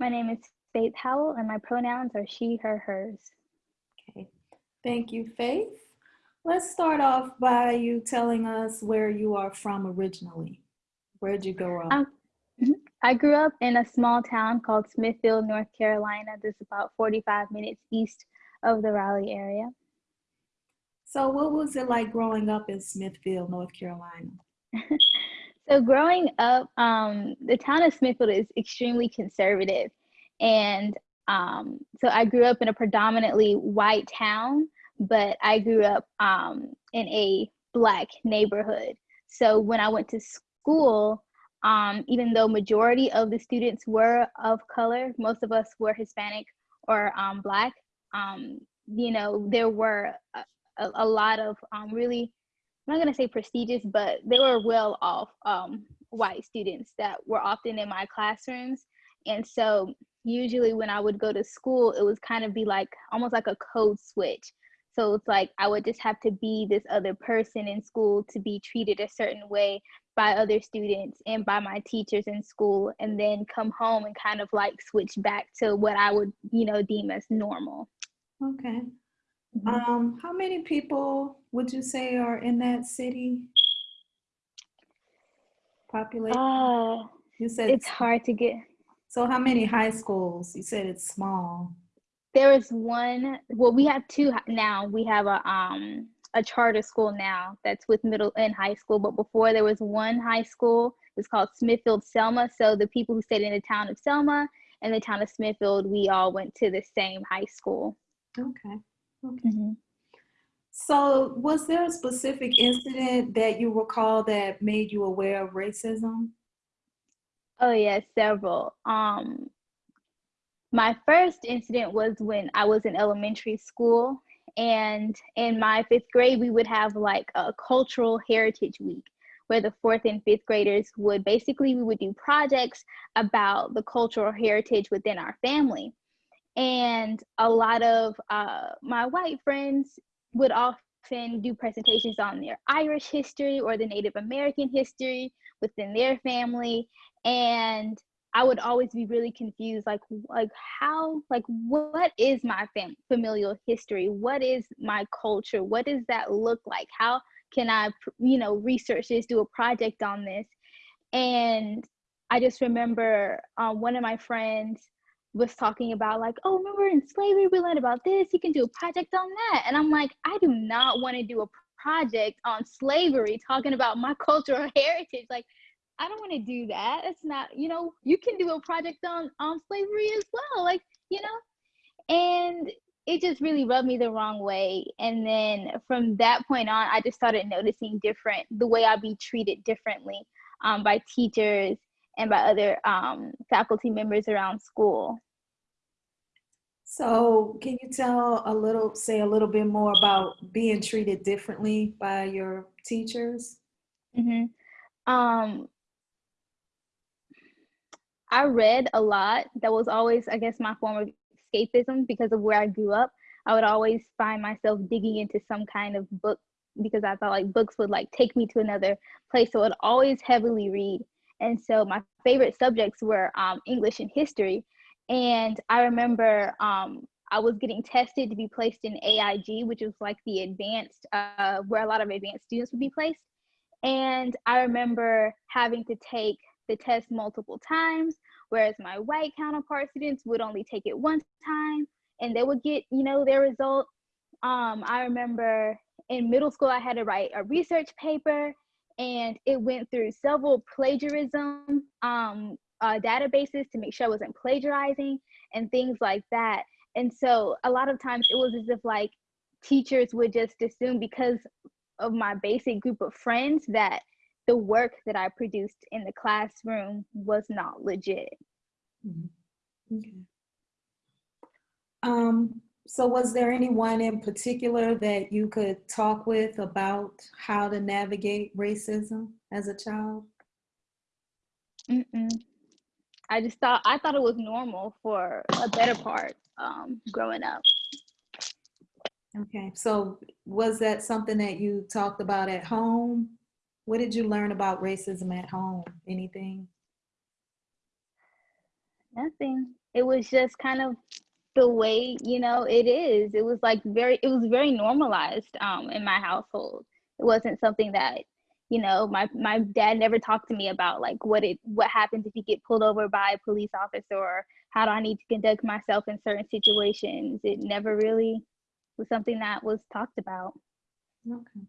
My name is Faith Howell, and my pronouns are she, her, hers. Okay, thank you, Faith. Let's start off by you telling us where you are from originally. Where'd you grow up? Um, I grew up in a small town called Smithfield, North Carolina. that's about 45 minutes east of the Raleigh area. So what was it like growing up in Smithfield, North Carolina? so growing up, um, the town of Smithfield is extremely conservative. And um, so I grew up in a predominantly white town, but I grew up um, in a black neighborhood. So when I went to school, um, even though majority of the students were of color, most of us were Hispanic or um, black, um, you know, there were a, a lot of really, I'm not gonna say prestigious, but they were well off um, white students that were often in my classrooms. And so usually when I would go to school, it was kind of be like almost like a code switch. So it's like I would just have to be this other person in school to be treated a certain way by other students and by my teachers in school, and then come home and kind of like switch back to what I would, you know, deem as normal. Okay. Mm-hmm. Um, how many people would you say are in that city? Population? Uh, you said it's hard to get. So how many high schools? You said it's small. There is one. Well, we have two now. We have a um a charter school now that's with middle and high school. But before there was one high school. It's called Smithfield Selma. So the people who stayed in the town of Selma and the town of Smithfield, we all went to the same high school. Okay. Okay. Mm-hmm. So, was there a specific incident that you recall that made you aware of racism? Oh yes, several. Um, my first incident was when I was in elementary school, and in my fifth grade, we would have like a cultural heritage week where the fourth and fifth graders would basically we would do projects about the cultural heritage within our family and a lot of uh, my white friends would often do presentations on their Irish history or the Native American history within their family. And I would always be really confused, like, like how, like, what is my fam- familial history? What is my culture? What does that look like? How can I, you know, research this, do a project on this? And I just remember um, one of my friends was talking about like, oh, remember in slavery we learned about this. You can do a project on that, and I'm like, I do not want to do a project on slavery, talking about my cultural heritage. Like, I don't want to do that. It's not, you know, you can do a project on on slavery as well, like, you know, and it just really rubbed me the wrong way. And then from that point on, I just started noticing different the way I'd be treated differently um, by teachers and by other um, faculty members around school. So can you tell a little, say a little bit more about being treated differently by your teachers? Mm-hmm. Um, I read a lot. That was always, I guess, my form of escapism because of where I grew up. I would always find myself digging into some kind of book because I thought like books would like take me to another place. So I'd always heavily read. And so my favorite subjects were um, English and history. And I remember um, I was getting tested to be placed in AIG, which was like the advanced, uh, where a lot of advanced students would be placed. And I remember having to take the test multiple times, whereas my white counterpart students would only take it one time and they would get, you know, their result. Um, I remember in middle school, I had to write a research paper and it went through several plagiarism um, uh, databases to make sure I wasn't plagiarizing and things like that. And so a lot of times it was as if like teachers would just assume because of my basic group of friends that the work that I produced in the classroom was not legit. Mm-hmm. Okay. Um, so was there anyone in particular that you could talk with about how to navigate racism as a child? Mm-mm. I just thought I thought it was normal for a better part um, growing up. Okay, so was that something that you talked about at home? What did you learn about racism at home? Anything? Nothing. It was just kind of the way you know it is. It was like very. It was very normalized um, in my household. It wasn't something that you know my my dad never talked to me about like what it what happens if you get pulled over by a police officer or how do I need to conduct myself in certain situations. It never really was something that was talked about. Okay.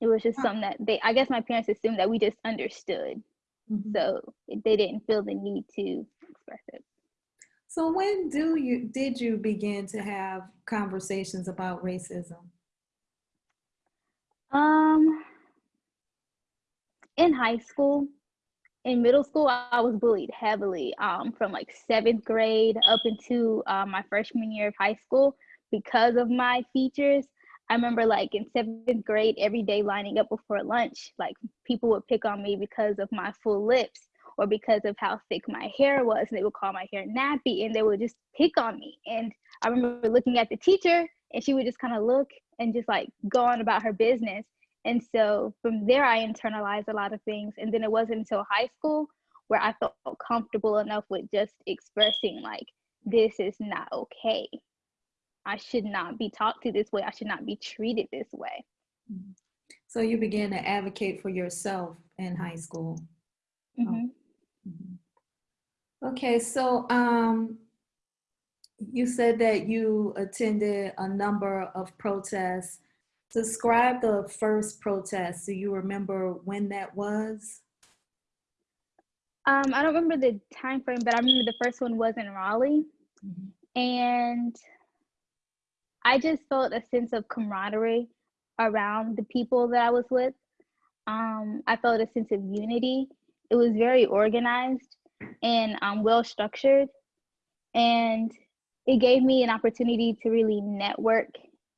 It was just something that they. I guess my parents assumed that we just understood, Mhm. so they didn't feel the need to express it. So when do you did you begin to have conversations about racism? Um, in high school, in middle school, I was bullied heavily um, from like seventh grade up into uh, my freshman year of high school because of my features. I remember like in seventh grade, every day lining up before lunch, like people would pick on me because of my full lips or because of how thick my hair was. And they would call my hair nappy and they would just pick on me. And I remember looking at the teacher and she would just kind of look and just like go on about her business. And so from there, I internalized a lot of things. And then it wasn't until high school where I felt comfortable enough with just expressing, like, this is not okay. I should not be talked to this way. I should not be treated this way. Mhm. So you began to advocate for yourself in high school. Mhm. Mhm. Okay, so um, you said that you attended a number of protests. Describe the first protest. Do you remember when that was? Um, I don't remember the time frame, but I remember the first one was in Raleigh. And I just felt a sense of camaraderie around the people that I was with. Um, I felt a sense of unity. It was very organized and um, well structured. And it gave me an opportunity to really network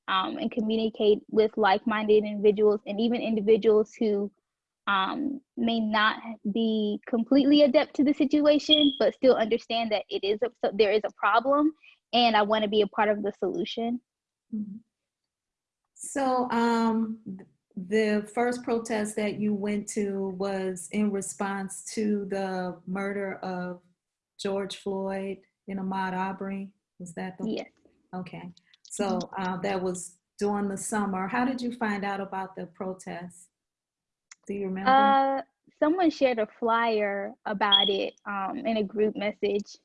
um, and communicate with like minded individuals and even individuals who um, may not be completely adept to the situation, but still understand that it is a, so there is a problem, and I want to be a part of the solution. Mhm. So um, the first protest that you went to was in response to the murder of George Floyd and Ahmaud Arbery. Was that the? Yes. Okay. So uh, that was during the summer. How did you find out about the protest? Do you remember? Uh, someone shared a flyer about it um, in a group message,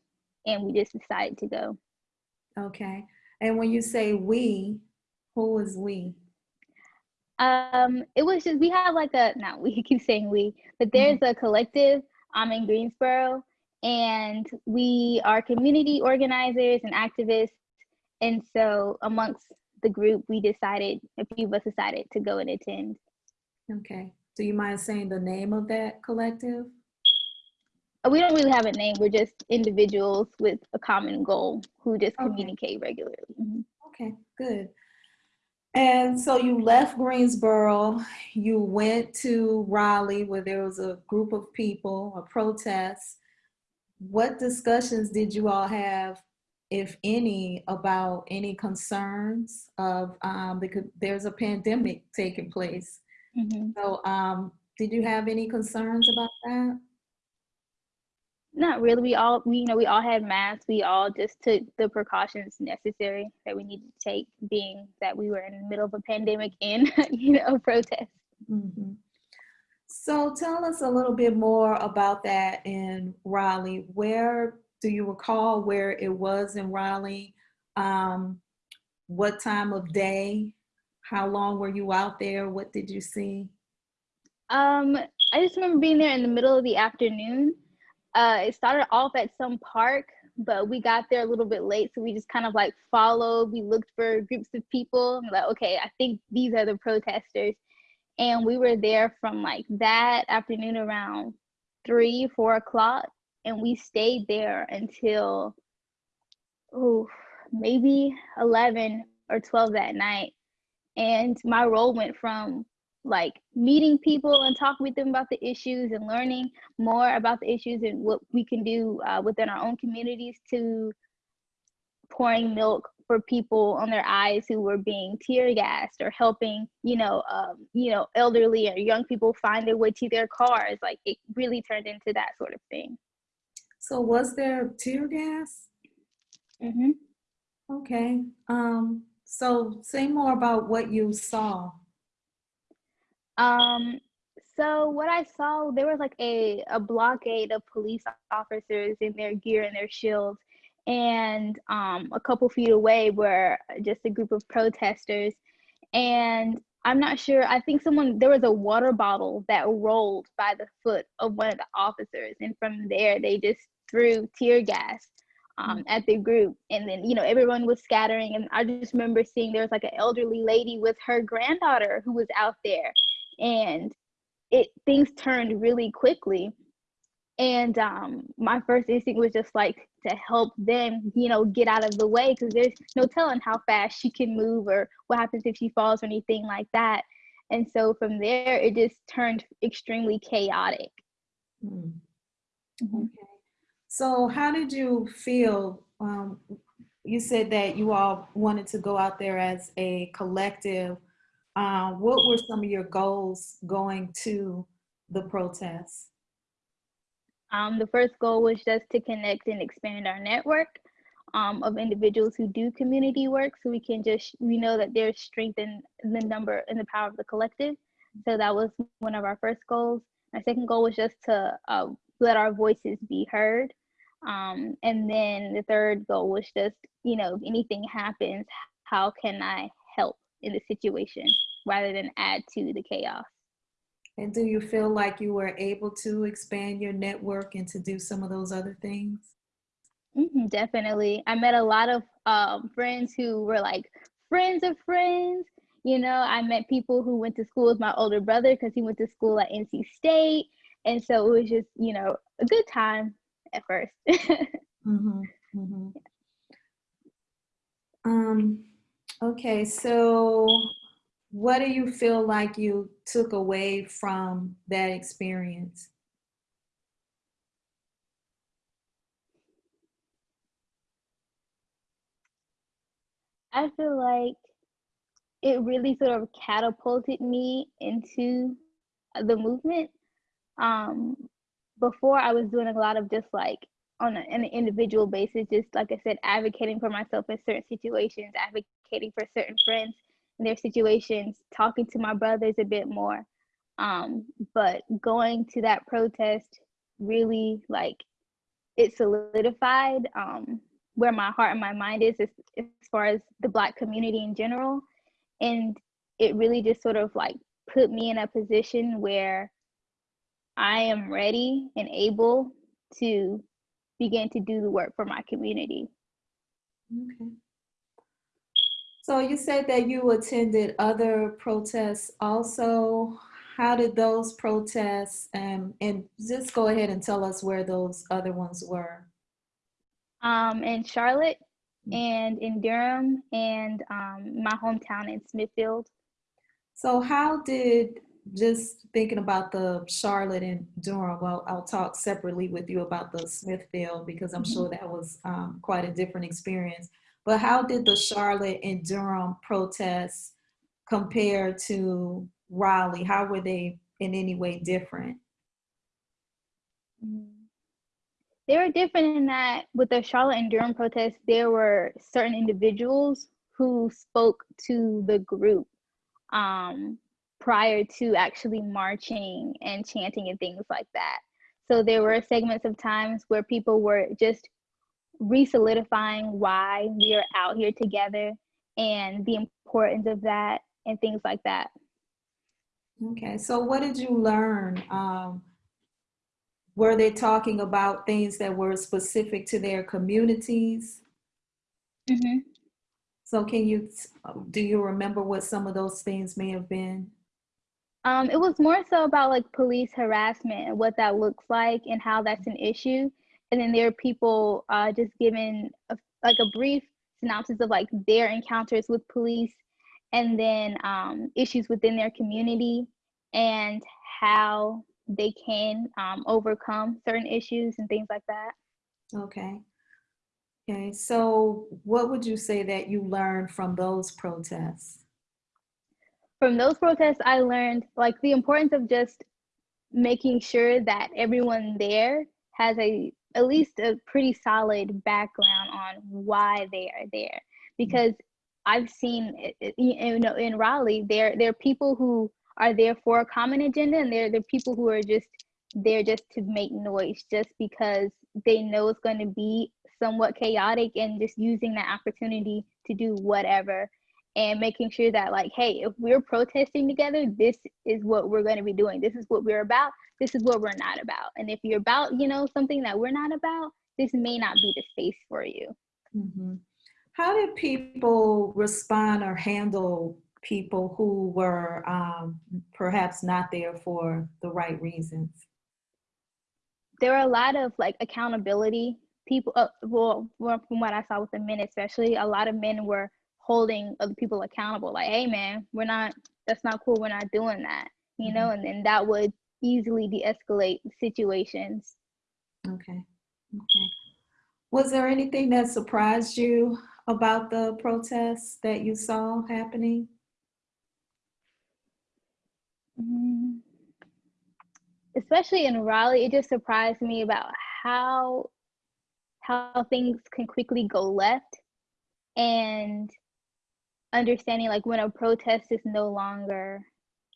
and we just decided to go. Okay. And when you say we, who was we? Um, it was just we have like a not we keep saying we, but there's a collective um in Greensboro, and we are community organizers and activists, and so amongst the group, we decided a few of us decided to go and attend. Okay. Do you mind saying the name of that collective? Uh, We don't really have a name. We're just individuals with a common goal who just Okay. communicate regularly. Mhm. Okay, good. And so you left Greensboro, you went to Raleigh where there was a group of people, a protest. What discussions did you all have, if any, about any concerns of, um, because there's a pandemic taking place. Mhm. So, um, did you have any concerns about that? Not really. We all, we, you know, we all had masks. We all just took the precautions necessary that we needed to take, being that we were in the middle of a pandemic and, you know, protest. Mhm. So tell us a little bit more about that in Raleigh. Where do you recall where it was in Raleigh? Um, what time of day? How long were you out there? What did you see? Um, I just remember being there in the middle of the afternoon. Uh, it started off at some park, but we got there a little bit late, so we just kind of like followed. We looked for groups of people. Like, okay, I think these are the protesters, and we were there from like that afternoon around three, four o'clock, and we stayed there until oh maybe eleven or twelve that night. And my role went from like meeting people and talking with them about the issues and learning more about the issues and what we can do uh, within our own communities to pouring milk for people on their eyes who were being tear gassed or helping you know um, you know elderly or young people find their way to their cars like it really turned into that sort of thing So was there tear gas? hmm Okay. Um, so say more about what you saw. Um, so what I saw, there was like a, a blockade of police officers in their gear and their shields. And um, a couple feet away were just a group of protesters. And I'm not sure, I think someone, there was a water bottle that rolled by the foot of one of the officers. And from there, they just threw tear gas um, at the group. And then, you know, everyone was scattering. And I just remember seeing there was like an elderly lady with her granddaughter who was out there. And it things turned really quickly. And um, my first instinct was just like to help them, you know, get out of the way because there's no telling how fast she can move or what happens if she falls or anything like that. And so from there, it just turned extremely chaotic. Hmm. Mhm. Okay. So how did you feel? Um, you said that you all wanted to go out there as a collective. Uh, what were some of your goals going to the protests? Um, the first goal was just to connect and expand our network um, of individuals who do community work so we can just, we know that there's strength in the number and the power of the collective. So that was one of our first goals. Our second goal was just to uh, let our voices be heard. Um, and then the third goal was just, you know, if anything happens, how can I in the situation rather than add to the chaos? And do you feel like you were able to expand your network and to do some of those other things? Mhm, definitely. I met a lot of um, friends who were like friends of friends. You know, I met people who went to school with my older brother because he went to school at NC State. And so it was just, you know, a good time at first. Mhm, mhm. Um, okay, so what do you feel like you took away from that experience? I feel like it really sort of catapulted me into the movement. Um, before I was doing a lot of just like on a, an individual basis, just like I said, advocating for myself in certain situations, advocating for certain friends in their situations, talking to my brothers a bit more. Um, but going to that protest really like it solidified um, where my heart and my mind is as, as far as the black community in general and it really just sort of like put me in a position where I am ready and able to begin to do the work for my community. Okay. So you said that you attended other protests also. How did those protests, um, and just go ahead and tell us where those other ones were. Um, in Charlotte Mm. and in Durham and um, my hometown in Smithfield. So how did, just thinking about the Charlotte and Durham, well, I'll talk separately with you about the Smithfield because I'm sure that was um, quite a different experience. But how did the Charlotte and Durham protests compare to Raleigh? How were they in any way different? Mm. They were different in that with the Charlotte and Durham protests, there were certain individuals who spoke to the group um, prior to actually marching and chanting and things like that. So there were segments of times where people were just re-solidifying why we are out here together and the importance of that and things like that. Okay, so what did you learn? Um, were they talking about things that were specific to their communities? Mm -hmm. So can you, do you remember what some of those things may have been? Um, it was more so about like police harassment and what that looks like and how that's an issue. And then there are people uh, just giving a, like a brief synopsis of like their encounters with police and then um, issues within their community and how they can um, overcome certain issues and things like that. Okay. Okay, so what would you say that you learned from those protests? From those protests, I learned like the importance of just making sure that everyone there has a at least a pretty solid background on why they are there. Mm. Because I've seen you know in Raleigh there there are people who are there for a common agenda and there there are people who are just there just to make noise just because they know it's going to be somewhat chaotic and just using that opportunity to do whatever and making sure that like hey if we're protesting together this is what we're going to be doing. This is what we're about. This is what we're not about. And if you're about you know something that we're not about this may not be the space for you. Mm-hmm. how did people respond or handle people who were um, perhaps not there for the right reasons? There were a lot of like accountability people uh, well from what i saw with the men especially a lot of men were holding other people accountable. Like hey man we're not that's not cool. We're not doing that you know? Mm-hmm. and then that would easily de-escalate situations. Okay okay. Was there anything that surprised you about the protests that you saw happening? Mm-hmm. especially in raleigh it just surprised me about how how things can quickly go left. And understanding like when a protest is no longer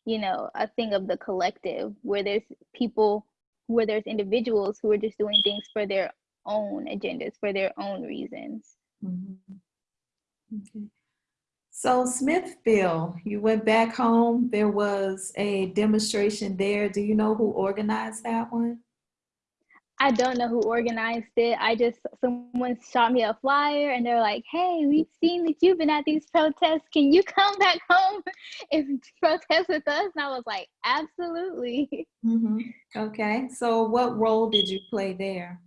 you know a thing of the collective where there's people where there's individuals who are just doing things for their own agendas for their own reasons. Mm-hmm. okay. So Smithfield you went back home. There was a demonstration there. Do you know who organized that one I don't know who organized it. I just someone shot me a flyer and they're like, "Hey, we've seen that you've been at these protests. Can you come back home and protest with us?" And I was like, "Absolutely." Mm-hmm. Okay. So, what role did you play there?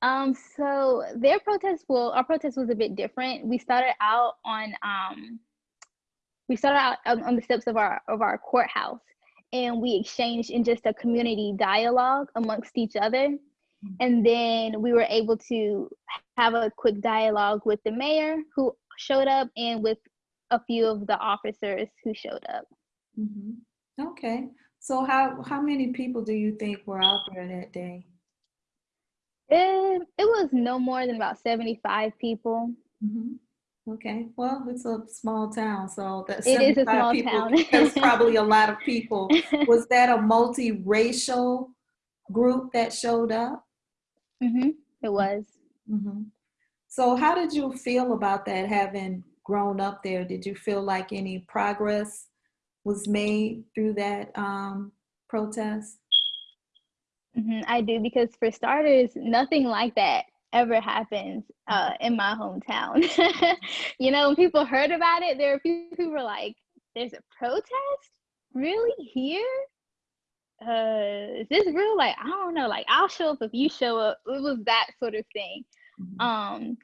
Um. So their protest, well, our protest was a bit different. We started out on um. We started out on the steps of our of our courthouse and we exchanged in just a community dialogue amongst each other. Mm-hmm. And then we were able to have a quick dialogue with the mayor who showed up and with a few of the officers who showed up. Mm-hmm. Okay. So how how many people do you think were out there that day? It, it was no more than about 75 people. Mm-hmm. Okay, well, it's a small town, so that's it is a small people, town. that's probably a lot of people. Was that a multiracial group that showed up? Mm-hmm. It was. Mm-hmm. So, how did you feel about that? Having grown up there, did you feel like any progress was made through that um, protest? Mm-hmm, I do because, for starters, nothing like that ever happens uh, in my hometown. you know, when people heard about it, there were people who were like, "There's a protest, really here? Uh, is this real? Like, I don't know. Like, I'll show up if you show up." It was that sort of thing. Mm-hmm. Um,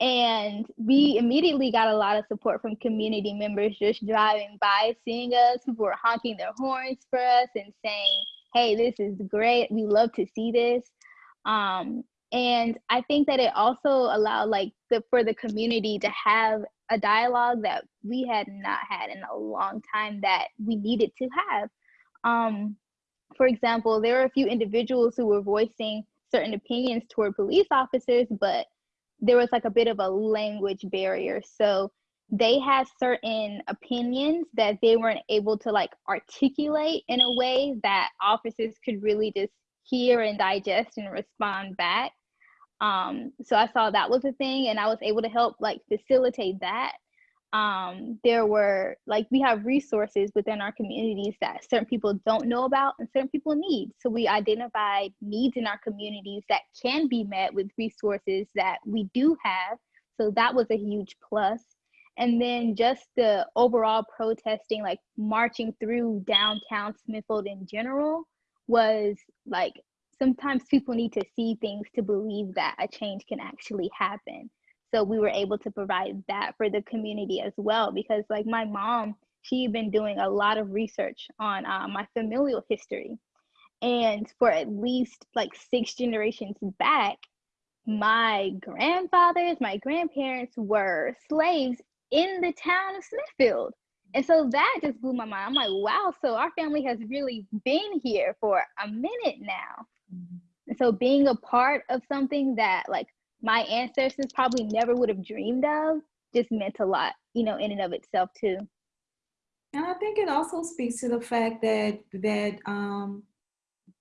and we immediately got a lot of support from community members just driving by, seeing us. People were honking their horns for us and saying, "Hey, this is great. We love to see this." Um, and i think that it also allowed like the for the community to have a dialogue that we had not had in a long time that we needed to have. Um, for example there were a few individuals who were voicing certain opinions toward police officers but there was like a bit of a language barrier. So they had certain opinions that they weren't able to like articulate in a way that officers could really just hear and digest and respond back um, so I saw that was a thing, and I was able to help like facilitate that. Um, there were like we have resources within our communities that certain people don't know about and certain people need. So we identified needs in our communities that can be met with resources that we do have. So that was a huge plus. And then just the overall protesting, like marching through downtown Smithfield in general, was like sometimes people need to see things to believe that a change can actually happen. So we were able to provide that for the community as well because like my mom, she had been doing a lot of research on uh, my familial history. And for at least like six generations back, my grandfathers, my grandparents were slaves in the town of Smithfield. And so that just blew my mind. I'm like, wow, so our family has really been here for a minute now. So being a part of something that like my ancestors probably never would have dreamed of just meant a lot, you know, in and of itself too. And I think it also speaks to the fact that that um,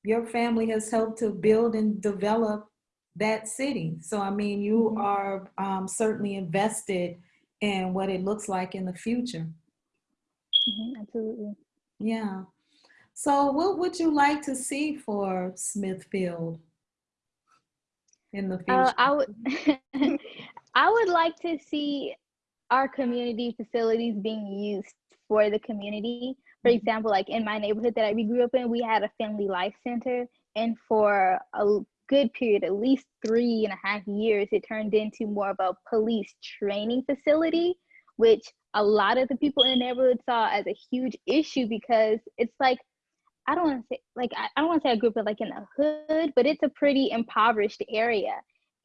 your family has helped to build and develop that city. So I mean, you Mhm. are um, certainly invested in what it looks like in the future. Mhm, absolutely. Yeah. So what would you like to see for Smithfield in the future? Uh, I would I would like to see our community facilities being used for the community. For Mhm. example, like in my neighborhood that we grew up in, we had a family life center, and for a good period, at least three and a half years, it turned into more of a police training facility, which a lot of the people in the neighborhood saw as a huge issue because it's like I don't want to say like I, I don't want to say I grew up like in the hood, but it's a pretty impoverished area.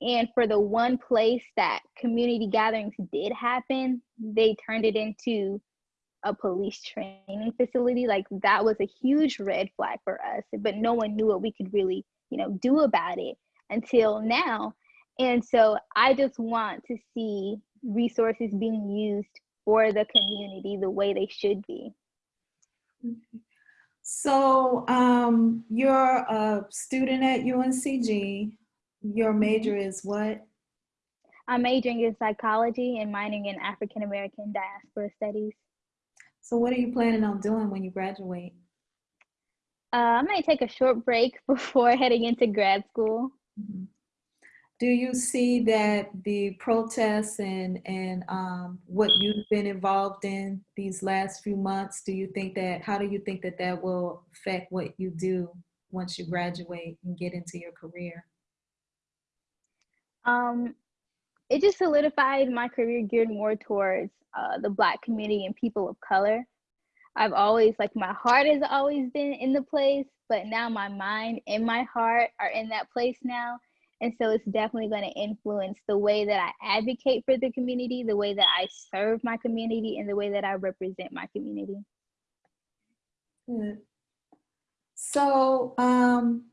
And for the one place that community gatherings did happen, they turned it into a police training facility. Like that was a huge red flag for us, but no one knew what we could really, you know, do about it until now. And so I just want to see resources being used for the community the way they should be. Mm-hmm. So um, you're a student at UNCG. Your major is what? I'm majoring in psychology and minoring in African American diaspora studies. So what are you planning on doing when you graduate? Uh, I might take a short break before heading into grad school. Mhm. Do you see that the protests and and um, what you've been involved in these last few months? Do you think that how do you think that that will affect what you do once you graduate and get into your career? Um, it just solidified my career geared more towards uh, the Black community and people of color. I've always, like, my heart has always been in the place, but now my mind and my heart are in that place now. And so it's definitely going to influence the way that I advocate for the community, the way that I serve my community, and the way that I represent my community. Good. So um,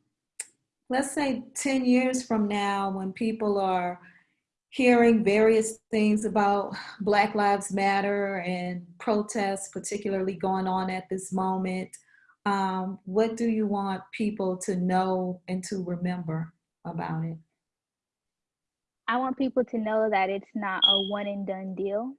let's say 10 years from now, when people are hearing various things about Black Lives Matter and protests, particularly going on at this moment, um, what do you want people to know and to remember about it? I want people to know that it's not a one and done deal,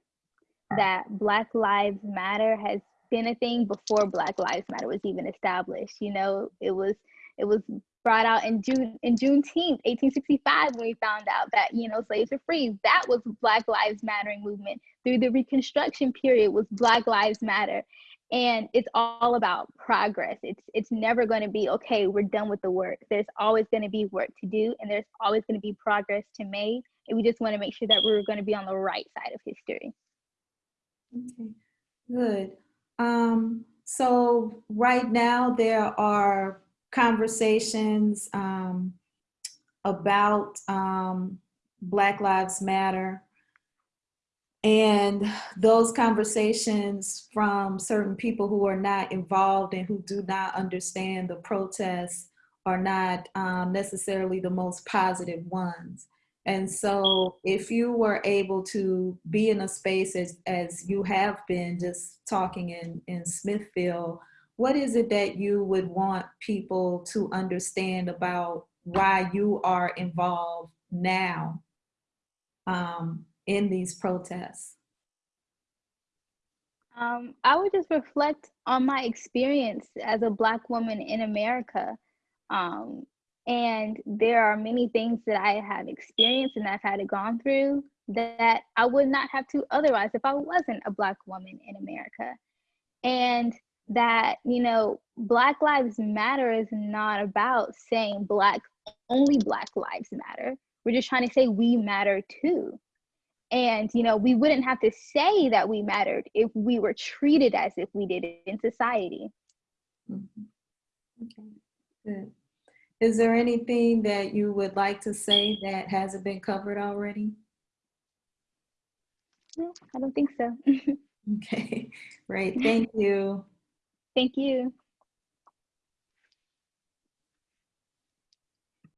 that Black Lives Matter has been a thing before Black Lives Matter was even established. You know, it was it was brought out in June in Juneteenth, 1865, when we found out that you know slaves were free. That was Black Lives Mattering movement. Through the Reconstruction period was Black Lives Matter, and it's all about progress. It's it's never going to be okay. We're done with the work. There's always going to be work to do, and there's always going to be progress to make. And we just want to make sure that we're going to be on the right side of history. Okay, good. Um, so right now there are conversations um, about um, Black Lives Matter. And those conversations from certain people who are not involved and who do not understand the protests are not um, necessarily the most positive ones. And so if you were able to be in a space as, as you have been just talking in, in Smithfield, what is it that you would want people to understand about why you are involved now um, in these protests? Um, I would just reflect on my experience as a Black woman in America. Um, and there are many things that I have experienced and I've had to gone through that I would not have to otherwise if I wasn't a Black woman in America. And that, you know, Black Lives Matter is not about saying Black, only Black Lives Matter. We're just trying to say we matter too. And, you know, we wouldn't have to say that we mattered if we were treated as if we did in society. Mhm. Okay, good. Is there anything that you would like to say that hasn't been covered already? No, I don't think so. Okay, great, thank you. Thank you.